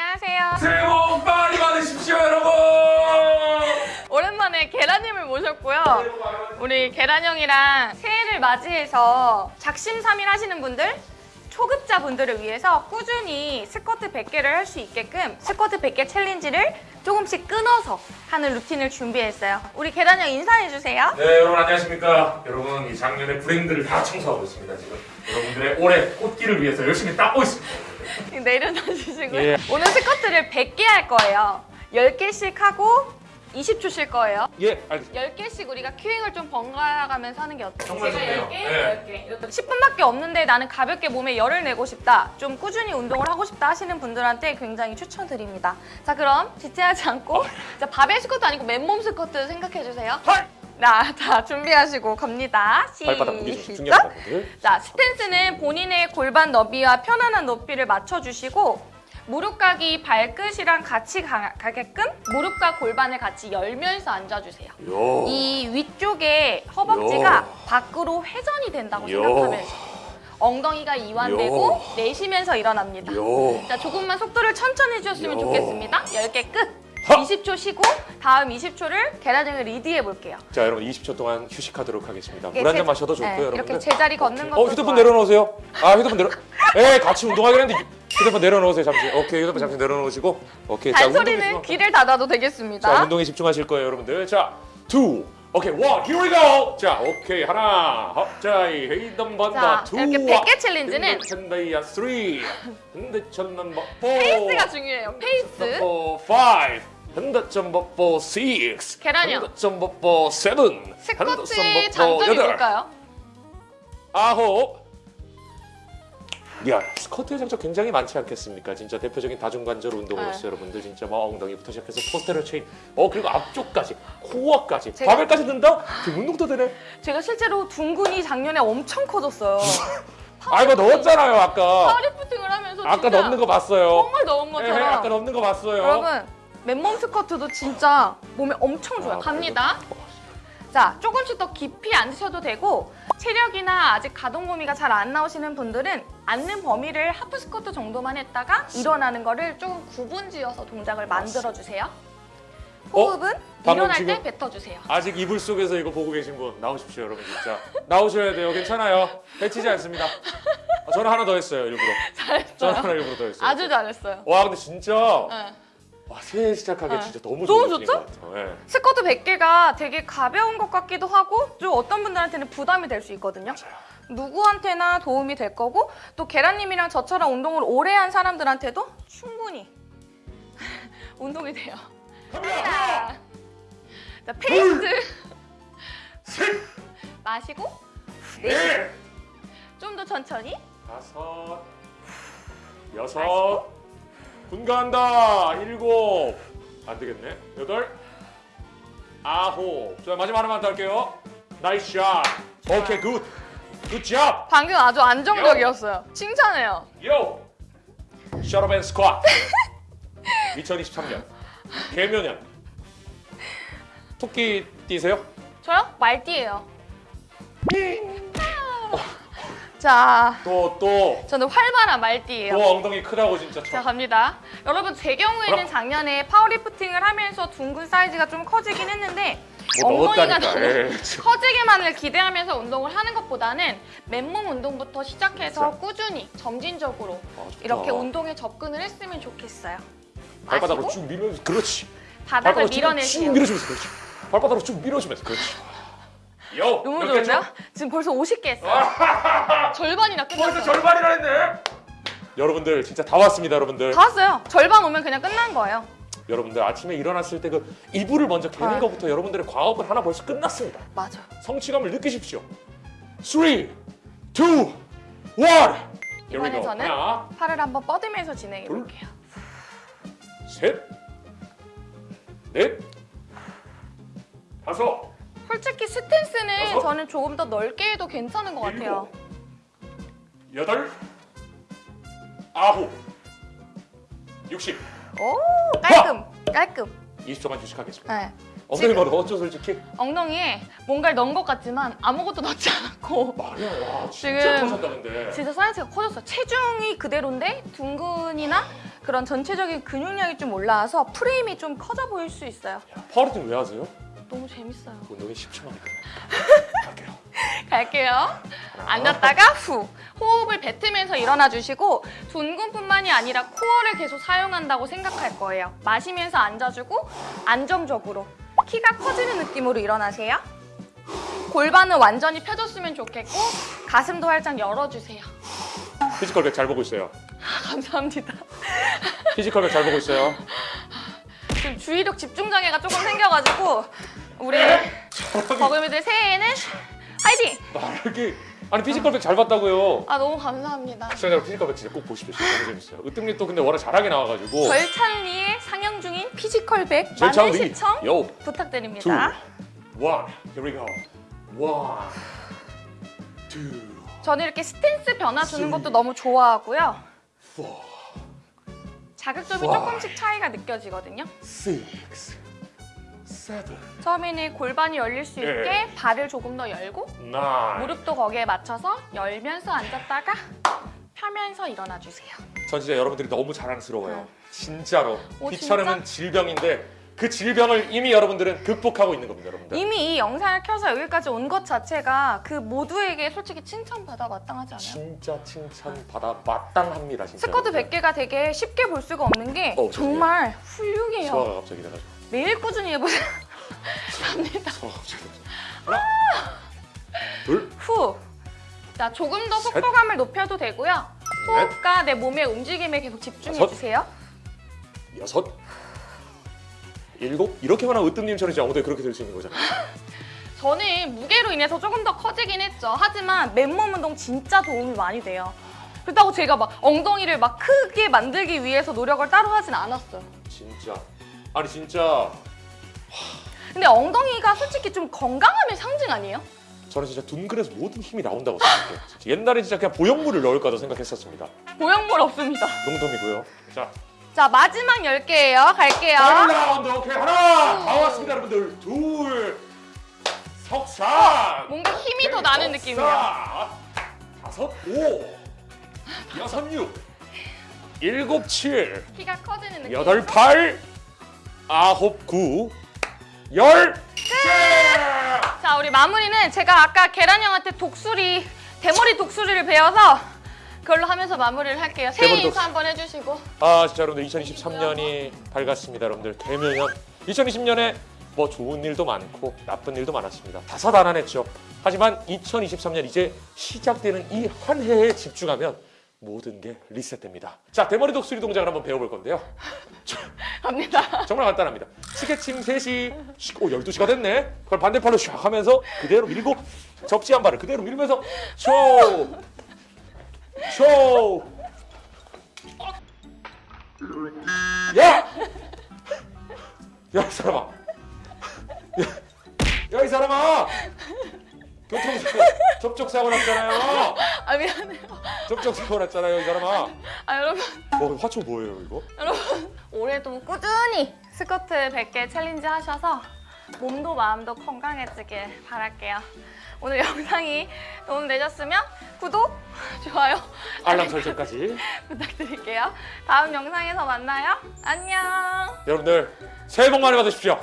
안녕하세요. 새해 복 많이 받으십시오 여러분 오랜만에 계란님을 모셨고요. 우리 계란 형이랑 새해를 맞이해서 작심삼일 하시는 분들, 초급자 분들을 위해서 꾸준히 스쿼트 100개를 할 수 있게끔 스쿼트 100개 챌린지를 조금씩 끊어서 하는 루틴을 준비했어요. 우리 계란 형 인사해 주세요. 네 여러분 안녕하십니까 여러분 이 작년의 불행들을 다 청소하고 있습니다 지금 여러분들의 올해 꽃길을 위해서 열심히 닦고 있습니다 내려놔 주시고요. 예. 오늘 스쿼트를 100개 할 거예요. 10개씩 하고 20초 쉴 거예요. 예 알겠습니다 10개씩 우리가 큐잉을 좀 번갈아 가면서 하는 게 어때요? 정말 제가 좋네요. 10개, 네. 10개. 10분밖에 없는데 나는 가볍게 몸에 열을 내고 싶다. 좀 꾸준히 운동을 하고 싶다 하시는 분들한테 굉장히 추천드립니다. 자, 그럼 지체하지 않고 자, 바벨 스쿼트 아니고 맨몸 스쿼트 생각해 주세요. 자, 자, 준비하시고 갑니다. 시작. 자, 스탠스는 본인의 골반 너비와 편안한 높이를 맞춰주시고 무릎각이 발끝이랑 같이 가, 가게끔 무릎과 골반을 같이 열면서 앉아주세요. 요 이 위쪽에 허벅지가 요. 밖으로 회전이 된다고 요. 생각하면서 엉덩이가 이완되고 요. 내쉬면서 일어납니다. 요. 자, 조금만 속도를 천천히 해주셨으면 요. 좋겠습니다. 10개 끝! 하. 20초 쉬고 다음 20초를 계란형을 리드해 볼게요. 자 여러분 20초 동안 휴식하도록 하겠습니다. 이게 물한잔 제- 마셔도 좋고요 네, 여러분들. 이렇게 제자리 걷는 것도 어 휴대폰 좋아요. 내려놓으세요. 아 휴대폰 내려 에 같이 운동하긴 했는데 휴대폰 내려놓으세요 잠시. 오케이 휴대폰 잠시 내려놓으시고. 오케이 잔소리는 귀를 닫아도 되겠습니다. 자 운동에 집중하실 거예요 여러분들. 자 two 오케이 one here we go. 자 오케이 하나. 헛자이 헤이덤 번다 자, two 이렇게 100개 챌린지는 천다이야 three 흔들천만 버 four 페이스가 중요해요. 페이스. four five 흔들천버 four six 계란이요. 흔들천버 four seven 스쿼트의 장점이 뭘까요? 아홉 야 스쿼트의 장점 굉장히 많지 않겠습니까? 진짜 대표적인 다중관절 운동으로서 네. 여러분들 진짜 뭐 엉덩이부터 시작해서 포스테럴 체인 어 그리고 앞쪽까지 코어까지 제가- 바벨까지 든다? 지금 운동도 되네 제가 실제로 둥근이 작년에 엄청 커졌어요. 아 이거 넣었잖아요 아까 파워리프팅을 하면서 아까 진짜 넣는 거 봤어요 정말 넣은 예, 것처럼 아까 넣는 거 봤어요 여러분 맨몸 스쿼트도 진짜 몸에 엄청 좋아요. 아, 갑니다. 자, 조금씩 더 깊이 앉으셔도 되고 체력이나 아직 가동 범위가 잘 안 나오시는 분들은 앉는 범위를 하프 스쿼트 정도만 했다가 일어나는 거를 조금 구분지어서 동작을 만들어 주세요. 호흡은 어? 일어날 때 뱉어 주세요. 아직 이불 속에서 이거 보고 계신 분 나오십시오 여러분 진짜 나오셔야 돼요 괜찮아요 해치지 않습니다 아, 저는 하나 더 했어요 일부러 저는 잘했어요. 하나 일부러 더 했어요 아주 잘했어요. 와 근데 진짜 네. 와 새해 시작하기 네. 진짜 너무 너무 좋은 좋죠? 것 같아요. 예. 스쿼트 100개가 되게 가벼운 것 같기도 하고 좀 어떤 분들한테는 부담이 될 수 있거든요. 누구한테나 도움이 될 거고 또 계란님이랑 저처럼 운동을 오래 한 사람들한테도 충분히 운동이 돼요. 갑니다. 자, 자 페이스 셋, 마시고 내쉬고 넷, 좀더 천천히 다섯, 여섯, 분간다 일곱, 안 되겠네. 여덟, 아홉. 자 마지막 하나만 더 할게요. nice shot. 오케이 good. good job. 방금 아주 안정적이었어요. 칭찬해요. 요. 셔러벤 스쿼트. 2023년 개묘년. 토끼 뛰세요? 저요? 말띠예요. 자, 또 또. 저는 활발한 말띠예요. 또 엉덩이 크다고 진짜 자 쳐. 갑니다. 여러분 제 경우에는 그럼. 작년에 파워리프팅을 하면서 둥근 사이즈가 좀 커지긴 했는데 뭐 엉덩이가. 너무 커지기만을 기대하면서 운동을 하는 것보다는 맨몸 운동부터 시작해서 꾸준히 점진적으로 아. 이렇게 운동에 접근을 했으면 좋겠어요. 발바닥으로 마시고 쭉 밀면서 그렇지. 바닥을. 밀어주면서 그렇지. 발바닥으로 쭉 밀어주면서 그렇지. 요. 너무 좋은데요? 쳐? 지금 벌써 50개 했어요. 절반이나 벌써 끝났어요. 절반이나 했네. 여러분들 진짜 다 왔습니다, 여러분들. 다 왔어요. 절반 오면 그냥 끝난 거예요. 여러분들 아침에 일어났을 때 그 이불을 먼저 개는 아. 것부터 여러분들의 과업은 하나 벌써 끝났습니다. 맞아. 성취감을 느끼십시오. 3, 2, 1. Here we 이번에. 저는 하나, 팔을 한번 뻗으면서 진행해 볼게요. 셋, 넷, 다섯, 솔직히 스탠스는 여섯. 저는 조금 더 넓게 해도 괜찮은 것 같아요. 여덟, 아홉, 육십. 오 깔끔 깔끔. 20초만 휴식하겠습니다. 네. 엉덩이 바로 넣었죠, 솔직히? 엉덩이에 뭔가를 넣은 것 같지만 아무것도 넣지 않았고 말이야, 와, 진짜 근데. 진짜 사이즈가 커졌어요. 체중이 그대로인데 둔근이나 그런 전체적인 근육량이 좀 올라와서 프레임이 좀 커져 보일 수 있어요. 파워리팅 왜 하세요? 너무 재밌어요. 운동이 10초 만에 갈게요. 갈게요. 앉았다가 후. 호흡을 뱉으면서 일어나 주시고 둔근뿐만이 아니라 코어를 계속 사용한다고 생각할 거예요. 마시면서 앉아주고 안정적으로 키가 커지는 느낌으로 일어나세요. 골반은 완전히 펴줬으면 좋겠고 가슴도 활짝 열어주세요. 피지컬 백 잘 보고 있어요. 감사합니다. 피지컬 백 잘 보고 있어요. 지금 주의력 집중 장애가 조금 생겨가지고 우리 버금이들 새해에는 화이팅! 말하기 아니 피지컬백 잘 봤다고요. 아 너무 감사합니다. 시청자분 피지컬백 진짜 꼭 보십시오. 너무 재밌어요. 으뜸님 또 근데 워낙 잘하게 나와가지고 절찬리의 상영 중인 피지컬 100 절찬리. 많은 시청 요. 부탁드립니다. one, here we go. one, two, 저는 이렇게 스탠스 변화 주는 것도 너무 좋아하고요. 자극점이 와. 조금씩 차이가 느껴지거든요. six, seven, 처음에는 골반이 열릴 수 예. 있게 발을 조금 더 열고 nine. 무릎도 거기에 맞춰서 열면서 앉았다가 펴면서 일어나 주세요. 전 진짜 여러분들이 너무 자랑스러워요. 네. 진짜로. 오, 비천음은 질병인데 그 질병을 이미 여러분들은 극복하고 있는 겁니다, 여러분들. 이미 이 영상을 켜서 여기까지 온 것 자체가 그 모두에게 솔직히 칭찬받아 마땅하지 않아요? 진짜 칭찬받아 마땅합니다, 진짜. 스쿼트 100개가 되게 쉽게 볼 수가 없는 게 어, 정말 훌륭해요. 소화가 갑자기 돼가지고. 매일 꾸준히 해보세요. 갑니다. 갑자기 돼가지고. 하나, 둘, 후. 자, 조금 더 셋. 속도감을 높여도 되고요. 넷, 호흡과 내 몸의 움직임에 계속 집중해 다섯. 주세요. 여섯, 일곱. 이렇게만 하면 으뜸님처럼 이제 엉덩이 그렇게 될 수 있는 거잖아요. 저는 무게로 인해서 조금 더 커지긴 했죠. 하지만 맨몸 운동 진짜 도움이 많이 돼요. 그렇다고 제가 막 엉덩이를 막 크게 만들기 위해서 노력을 따로 하진 않았어요. 진짜. 아니 진짜 근데 엉덩이가 솔직히 좀 건강함의 상징 아니에요? 저는 진짜 둔근에서 모든 힘이 나온다고 생각해요. 옛날에 진짜 그냥 보형물을 넣을까도 생각했었습니다. 보형물 없습니다. 농담이고요. 자, 자, 마지막 10개예요. 갈게요. final round 오케이 하나 다 왔습니다 여러분들 둘 석산 뭔가 힘이 더 나는 느낌이에요. 다섯 오 여섯 육 일곱 칠 키가 커지는 느낌. 여덟 팔 아홉 구열 자, 우리 마무리는 제가 아까 계란 형한테 독수리, 대머리 독수리를 배워서 그걸로 하면서 마무리를 할게요. 새해 인사 독수- 한번 해주시고. 아 진짜 여러분들 2023년이 밝았습니다 여러분들 개묘년 2020년에 뭐 좋은 일도 많고 나쁜 일도 많았습니다 다사다난했죠 하지만 2023년 이제 시작되는 이 한 해에 집중하면 모든 게 리셋됩니다 자 대머리 독수리 동작을 한번 배워볼 건데요 갑니다. 정말 간단합니다 스케칭 3시 슉, 오 12시가 됐네 그걸 반대팔로 샥 하면서 그대로 밀고 접지 한 발을 그대로 밀면서 쇼! 쇼! 야! 야, 이 사람아! 야, 이 사람아! 교통사고, 접촉사고 났잖아요! 아, 미안해요. 접촉사고 났잖아요, 이 사람아! 아, 여러분. 뭐, 화초 뭐예요, 이거? 여러분. 올해도 꾸준히 스쿼트 100개 챌린지 하셔서 몸도 마음도 건강해지길 바랄게요. 오늘 영상이 도움되셨으면 구독, 좋아요 알람 설정까지. 부탁드릴게요. 다음 영상에서 만나요. 안녕. 여러분들, 새해 복 많이 받으십시오!